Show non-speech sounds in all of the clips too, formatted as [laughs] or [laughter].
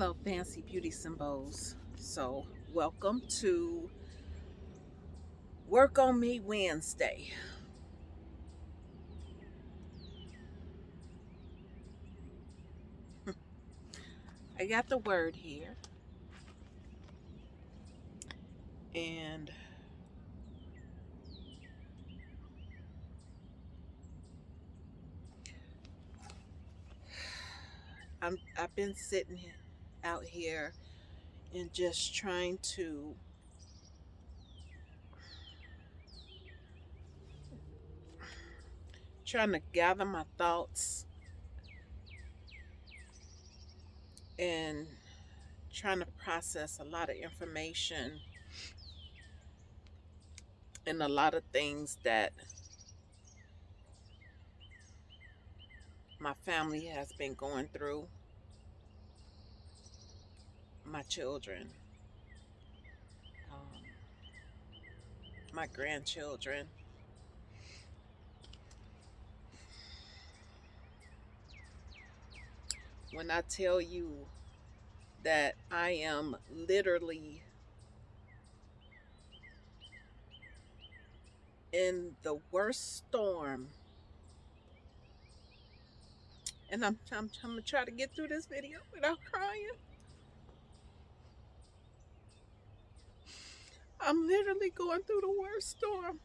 Hello, Fancy Beauties and Bows. So, welcome to Work on Me Wednesday. [laughs] I got the word here. And I'm I've been sitting out here and just trying to trying to gather my thoughts and trying to process a lot of information and a lot of things that my family has been going through my children, um, my grandchildren. When I tell you that I am literally in the worst storm and I'm, I'm, I'm gonna try to get through this video without crying. I'm literally going through the worst storm.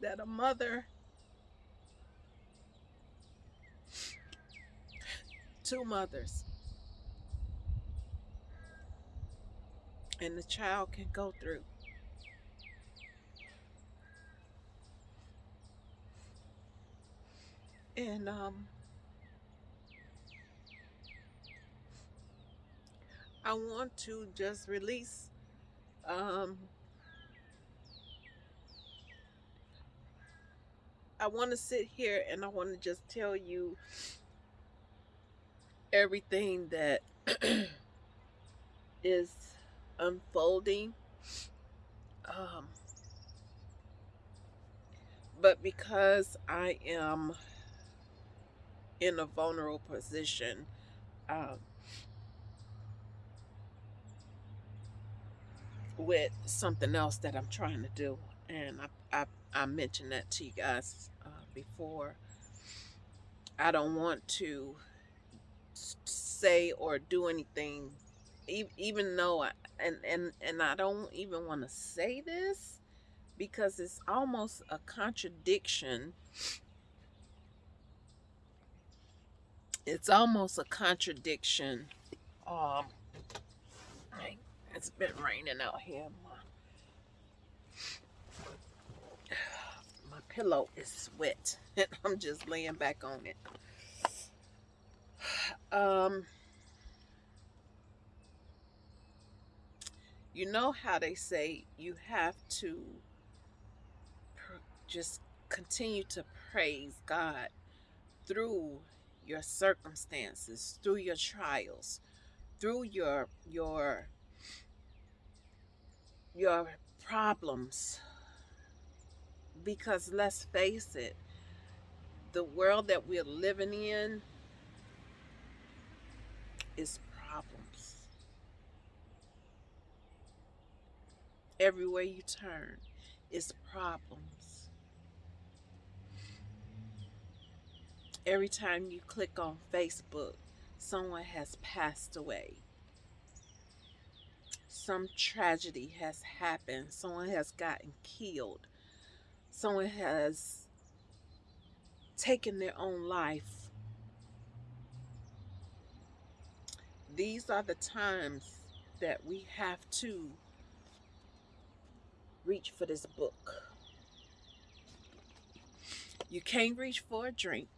That a mother, two mothers, and the child can go through. And um, I want to just release um, I want to sit here and I want to just tell you everything that [clears throat] is unfolding. Um, but because I am in a vulnerable position, um, with something else that I'm trying to do. And I, I, I mentioned that to you guys uh, before. I don't want to say or do anything, even though I, and, and, and I don't even want to say this because it's almost a contradiction. It's almost a contradiction. Um, it's been raining out here. My, my pillow is wet. And [laughs] I'm just laying back on it. Um, you know how they say you have to just continue to praise God through your circumstances, through your trials, through your your your problems. Because let's face it, the world that we're living in is problems. Everywhere you turn is problems. Every time you click on Facebook, someone has passed away some tragedy has happened. Someone has gotten killed. Someone has taken their own life. These are the times that we have to reach for this book. You can't reach for a drink.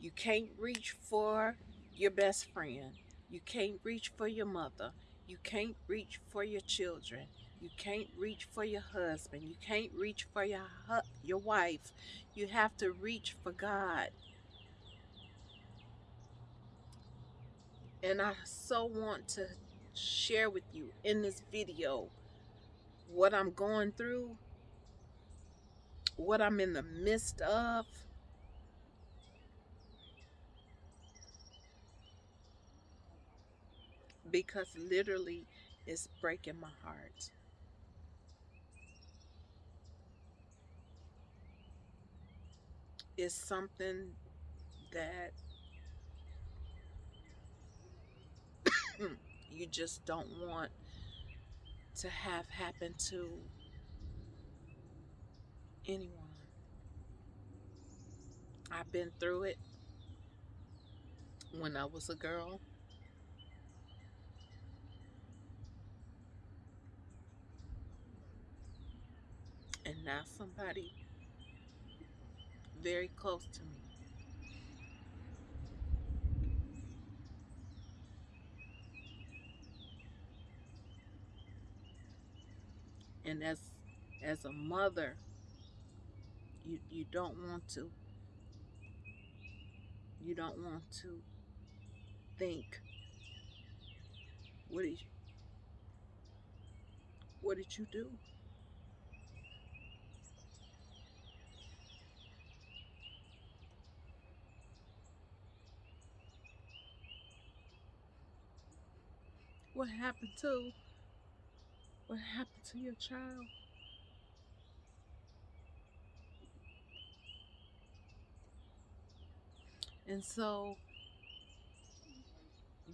You can't reach for your best friend. You can't reach for your mother. You can't reach for your children. You can't reach for your husband. You can't reach for your your wife. You have to reach for God. And I so want to share with you in this video what I'm going through, what I'm in the midst of, because literally it's breaking my heart. It's something that [coughs] you just don't want to have happen to anyone. I've been through it when I was a girl. And now somebody very close to me. And as as a mother, you you don't want to you don't want to think what did you, what did you do? What happened to what happened to your child? And so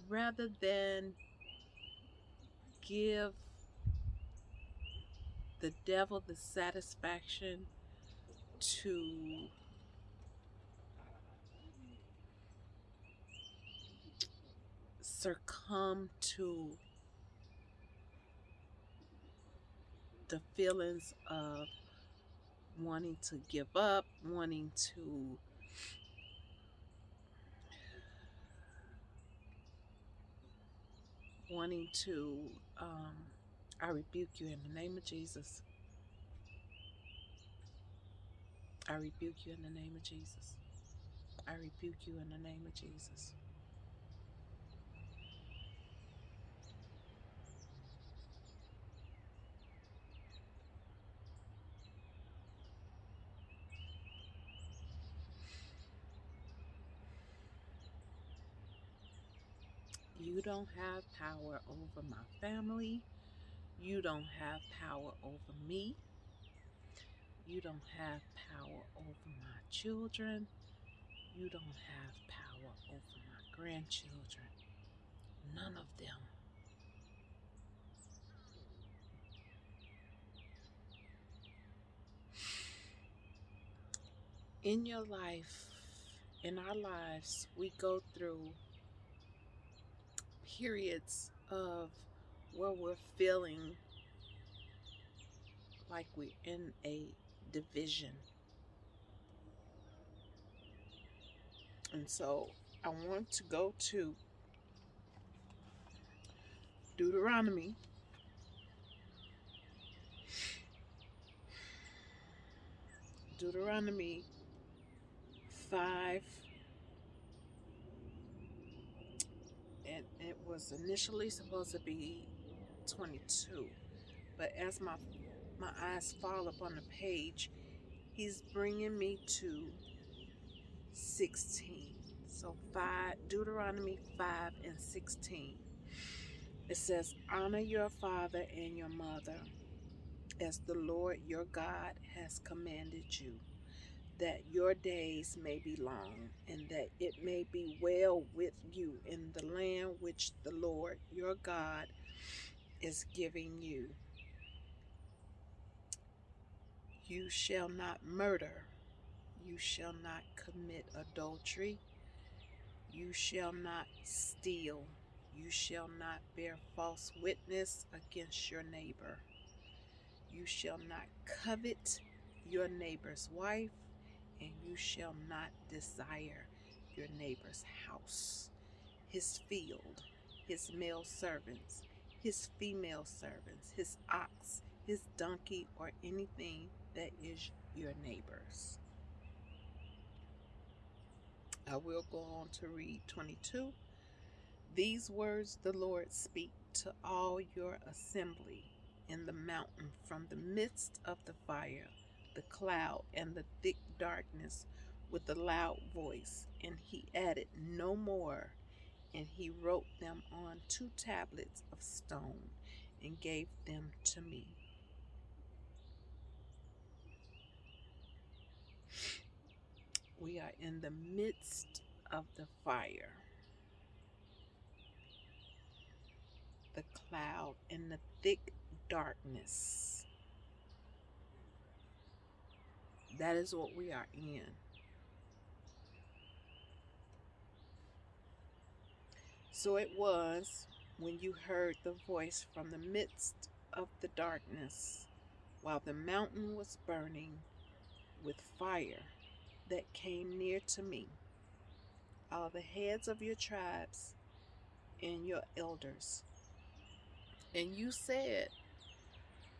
rather than give the devil the satisfaction to succumb to the feelings of wanting to give up, wanting to wanting to um, I rebuke you in the name of Jesus. I rebuke you in the name of Jesus. I rebuke you in the name of Jesus. You don't have power over my family. You don't have power over me. You don't have power over my children. You don't have power over my grandchildren. None of them. In your life, in our lives, we go through periods of where we're feeling like we're in a division. And so I want to go to Deuteronomy. Deuteronomy 5 and it was initially supposed to be 22 but as my my eyes fall upon the page he's bringing me to 16 so 5 Deuteronomy 5 and 16 it says honor your father and your mother as the Lord your God has commanded you that your days may be long, and that it may be well with you in the land which the Lord your God is giving you. You shall not murder, you shall not commit adultery, you shall not steal, you shall not bear false witness against your neighbor, you shall not covet your neighbor's wife and you shall not desire your neighbor's house, his field, his male servants, his female servants, his ox, his donkey, or anything that is your neighbor's. I will go on to read 22. These words the Lord speak to all your assembly in the mountain from the midst of the fire the cloud and the thick darkness with a loud voice. And he added no more. and he wrote them on two tablets of stone and gave them to me. We are in the midst of the fire, the cloud, and the thick darkness. That is what we are in. So it was when you heard the voice from the midst of the darkness, while the mountain was burning with fire that came near to me, all the heads of your tribes and your elders. And you said,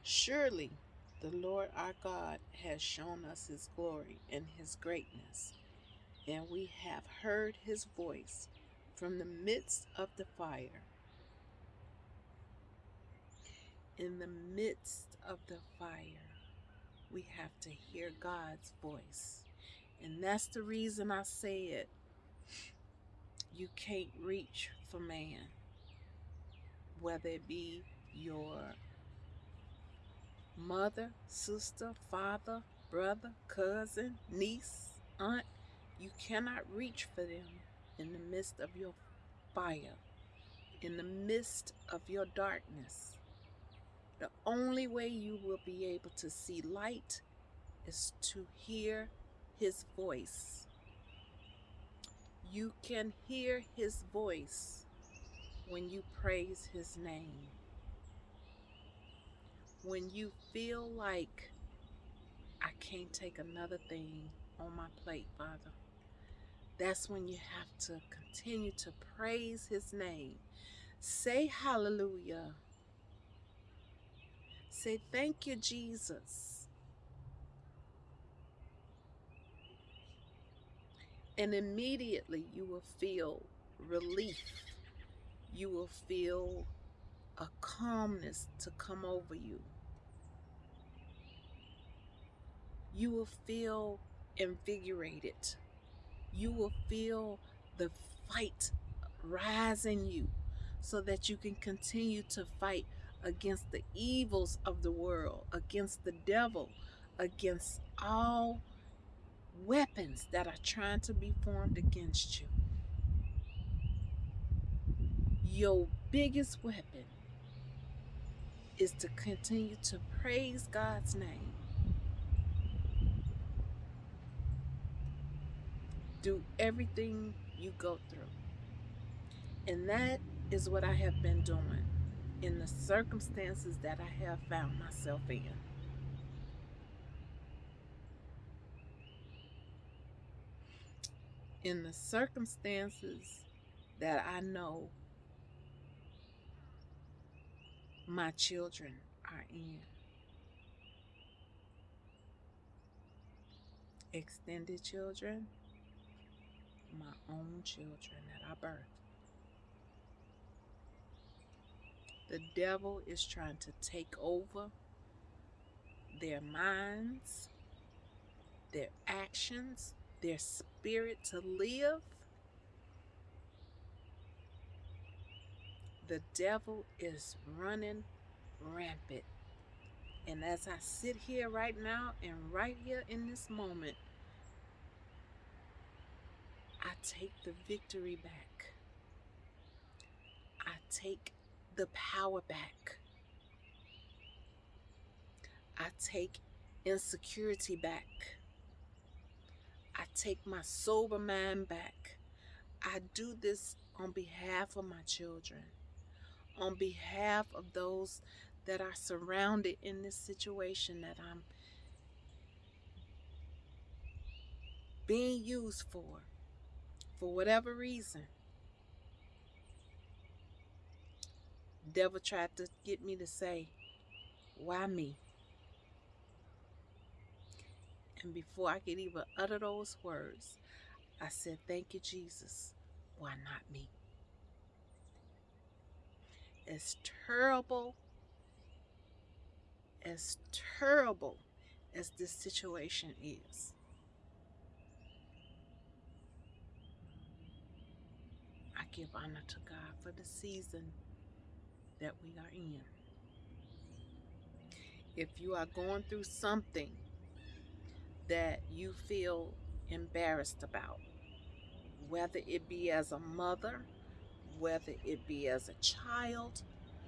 Surely the Lord our God has shown us his glory and his greatness, and we have heard his voice from the midst of the fire. In the midst of the fire, we have to hear God's voice. And that's the reason I said you can't reach for man, whether it be your mother, sister, father, brother, cousin, niece, aunt. You cannot reach for them in the midst of your fire, in the midst of your darkness. The only way you will be able to see light is to hear his voice. You can hear his voice when you praise his name. When you feel like I can't take another thing on my plate, Father that's when you have to continue to praise his name. Say hallelujah. Say thank you, Jesus. And immediately you will feel relief. You will feel a calmness to come over you. You will feel invigorated you will feel the fight rise in you so that you can continue to fight against the evils of the world, against the devil, against all weapons that are trying to be formed against you. Your biggest weapon is to continue to praise God's name do everything you go through. And that is what I have been doing in the circumstances that I have found myself in. In the circumstances that I know my children are in. Extended children, my own children that I birthed. The devil is trying to take over their minds, their actions, their spirit to live. The devil is running rampant. And as I sit here right now and right here in this moment, I take the victory back. I take the power back. I take insecurity back. I take my sober mind back. I do this on behalf of my children, on behalf of those that are surrounded in this situation that I'm being used for for whatever reason, devil tried to get me to say, why me? And before I could even utter those words, I said, thank you, Jesus. Why not me? As terrible, as terrible as this situation is, give honor to God for the season that we are in. If you are going through something that you feel embarrassed about, whether it be as a mother, whether it be as a child,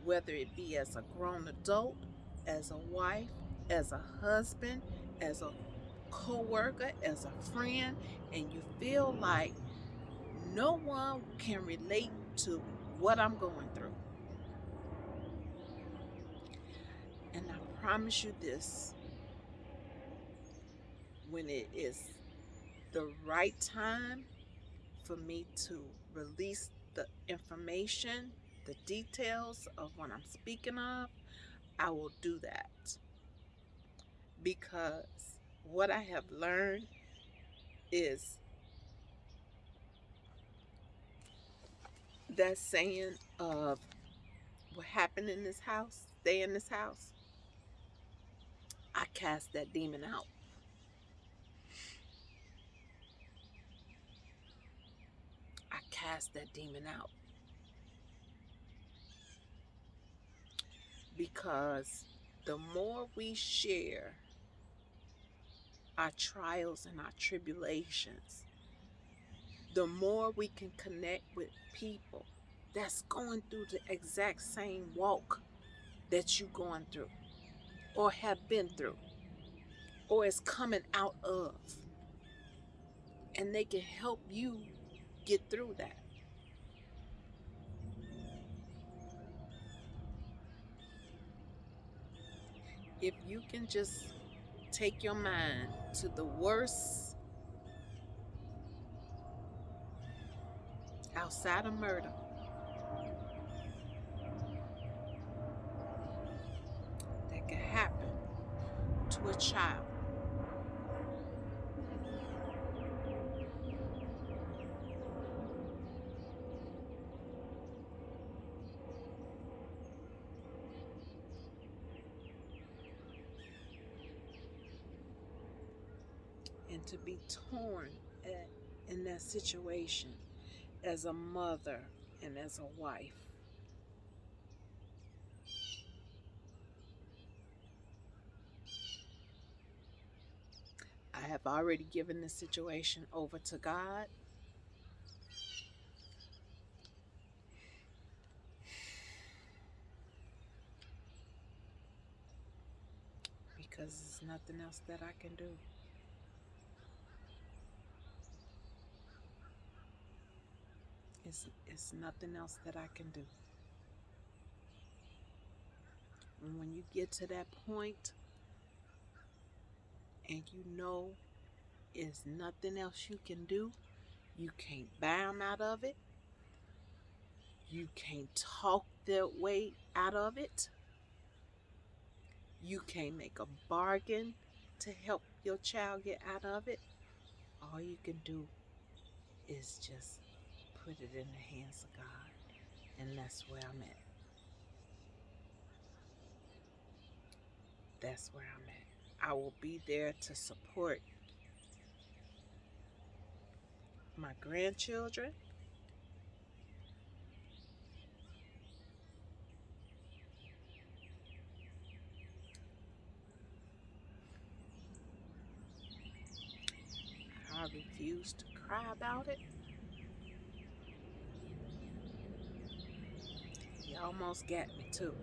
whether it be as a grown adult, as a wife, as a husband, as a co-worker, as a friend, and you feel like no one can relate to what I'm going through. And I promise you this when it is the right time for me to release the information, the details of what I'm speaking of, I will do that. Because what I have learned is that saying of what happened in this house, stay in this house. I cast that demon out. I cast that demon out. Because the more we share our trials and our tribulations, the more we can connect with people that's going through the exact same walk that you're going through or have been through or is coming out of. And they can help you get through that. If you can just take your mind to the worst outside of murder. That could happen to a child. And to be torn at, in that situation as a mother and as a wife. I have already given the situation over to God. Because there's nothing else that I can do. It's, nothing else that I can do. And when you get to that point and you know it's nothing else you can do, you can't bound out of it. You can't talk that way out of it. You can't make a bargain to help your child get out of it. All you can do is just put it in the hands of God. And that's where I'm at. That's where I'm at. I will be there to support my grandchildren. I refuse to cry about it. Almost got me too.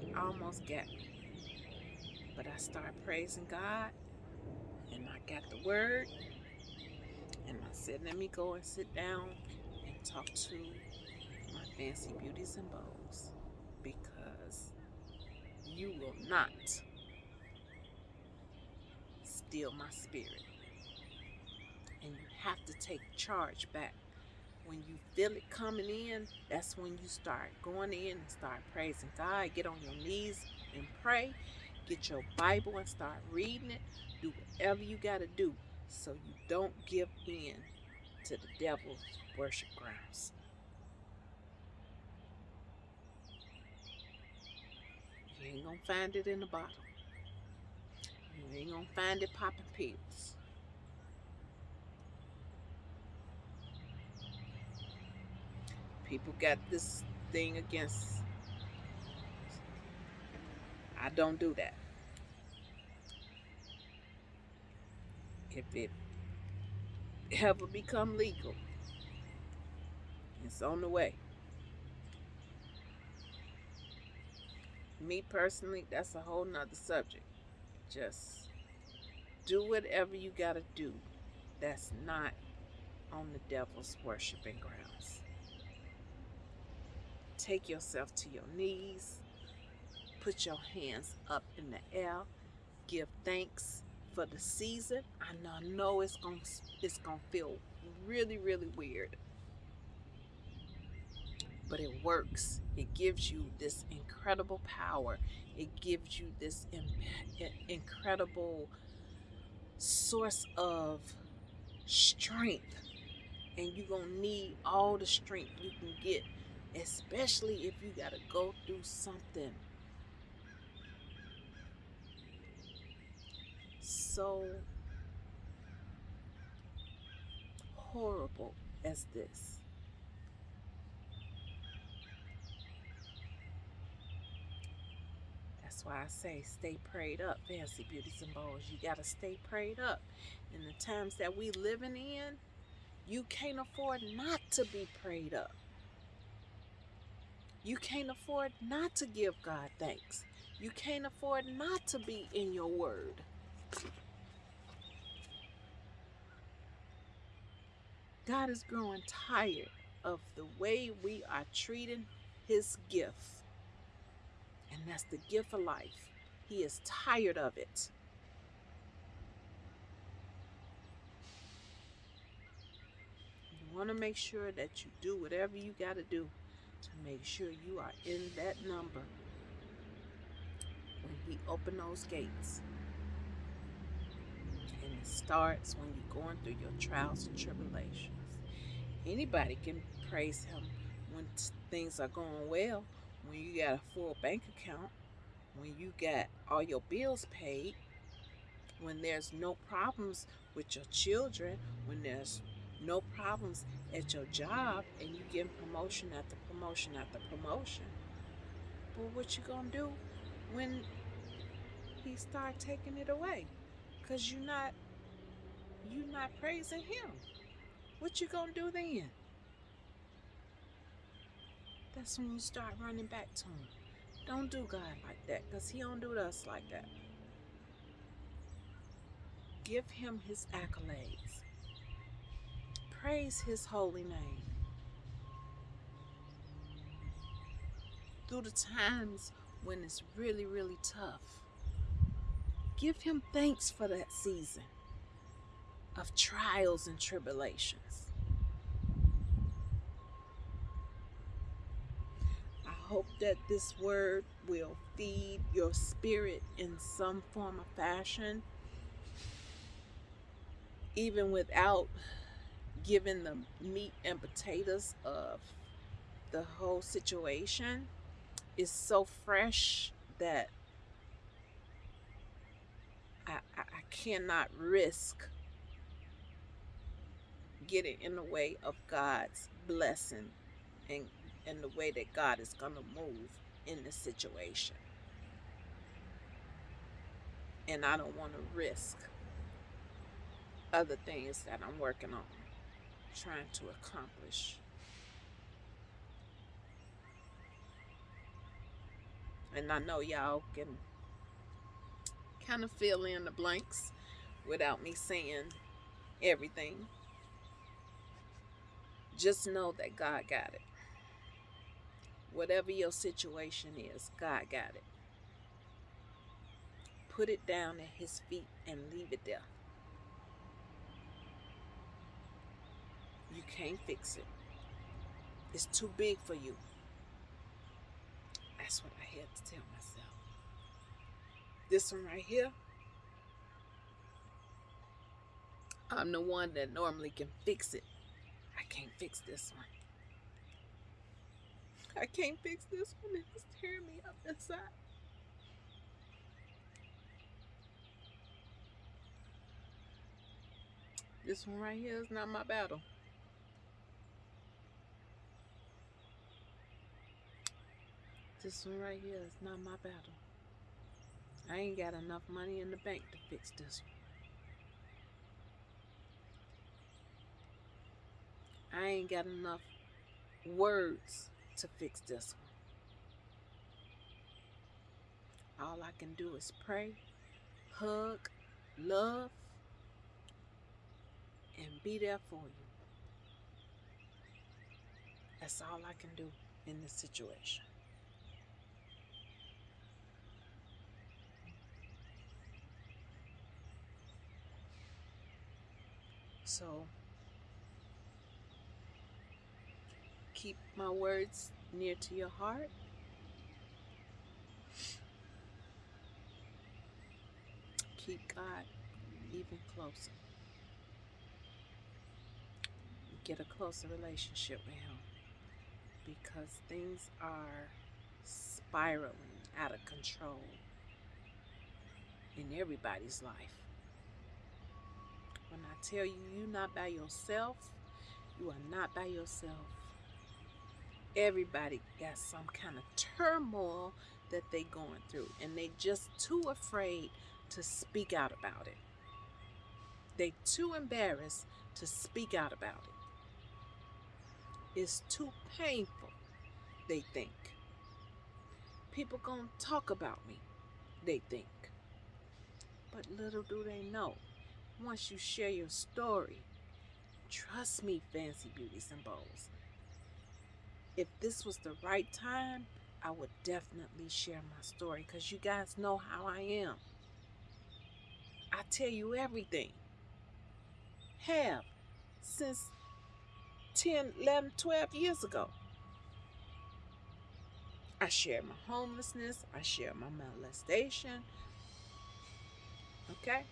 He almost got me. But I started praising God and I got the word and I said, let me go and sit down and talk to my fancy beauties and bows because you will not steal my spirit. And you have to take charge back. When you feel it coming in, that's when you start going in and start praising God. Get on your knees and pray. Get your Bible and start reading it. Do whatever you got to do so you don't give in to the devil's worship grounds. You ain't gonna find it in the bottle. You ain't gonna find it popping pills. People got this thing against. I don't do that. If it ever become legal, it's on the way. Me personally, that's a whole nother subject. Just do whatever you gotta do that's not on the devil's worshiping grounds. Take yourself to your knees, put your hands up in the air, give thanks for the season. I know, it's gonna it's gonna feel really, really weird. But it works. It gives you this incredible power. It gives you this incredible source of strength. And you're going to need all the strength you can get, especially if you got to go through something so horrible as this. That's why I say stay prayed up, fancy beauties and bows. You gotta stay prayed up. In the times that we living in, you can't afford not to be prayed up. You can't afford not to give God thanks. You can't afford not to be in your word. God is growing tired of the way we are treating his gift. And that's the gift of life. He is tired of it. You want to make sure that you do whatever you got to do to make sure you are in that number when he open those gates. And it starts when you're going through your trials and tribulations. Anybody can praise him when things are going well, when you got a full bank account, when you got all your bills paid, when there's no problems with your children, when there's no problems at your job and you get promotion after promotion after promotion. But what you gonna do when he start taking it away? Cause you're not you not praising him. What you gonna do then? That's when you start running back to him. Don't do God like that, because he don't do us like that. Give him his accolades. Praise his holy name. Through the times when it's really, really tough. Give him thanks for that season of trials and tribulations. I hope that this word will feed your spirit in some form of fashion, even without giving the meat and potatoes of the whole situation. Is so fresh that I, I, I cannot risk getting in the way of God's blessing and, and the way that God is going to move in the situation. And I don't want to risk other things that I'm working on, trying to accomplish. And I know y'all can kind of fill in the blanks without me saying everything. Just know that God got it. Whatever your situation is, God got it. Put it down at His feet and leave it there. Can't fix it. It's too big for you. That's what I had to tell myself. This one right here, I'm the one that normally can fix it. I can't fix this one. I can't fix this one. It's tearing me up inside. This one right here is not my battle. This one right here is not my battle. I ain't got enough money in the bank to fix this one. I ain't got enough words to fix this one. All I can do is pray, hug, love, and be there for you. That's all I can do in this situation. So keep my words near to your heart. Keep God even closer. Get a closer relationship with Him because things are spiraling out of control in everybody's life. When I tell you you're not by yourself, you are not by yourself. Everybody got some kind of turmoil that they going through and they just too afraid to speak out about it. They too embarrassed to speak out about it. It's too painful, they think. People gonna talk about me, they think. But little do they know, once you share your story. Trust me, Fancy Beauties and. If this was the right time, I would definitely share my story because you guys know how I am. I tell you everything. Have since 10, 11, 12 years ago. I share my homelessness. I share my molestation. Okay?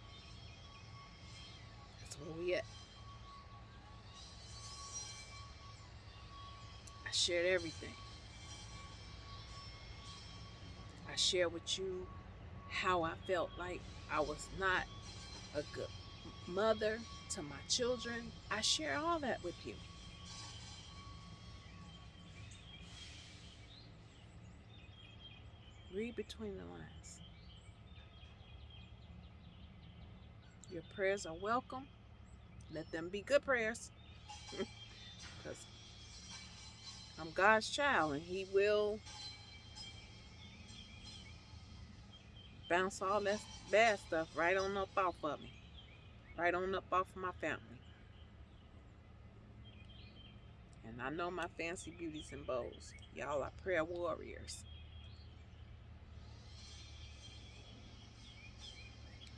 Where we at. I shared everything. I shared with you how I felt like I was not a good mother to my children. I share all that with you. Read between the lines. Your prayers are welcome. Let them be good prayers. Because I'm God's child and He will bounce all that bad stuff right on up off of me. Right on up off of my family. And I know my fancy beauties and bows. Y'all are prayer warriors.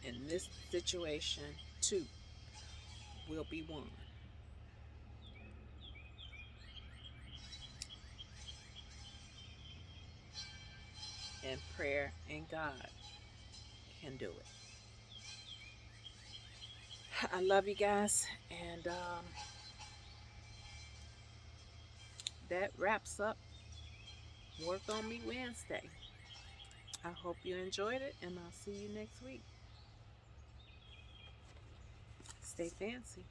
In this situation, too will be won. And prayer and God can do it. I love you guys. And um, that wraps up Work On Me Wednesday. I hope you enjoyed it, and I'll see you next week. Stay fancy.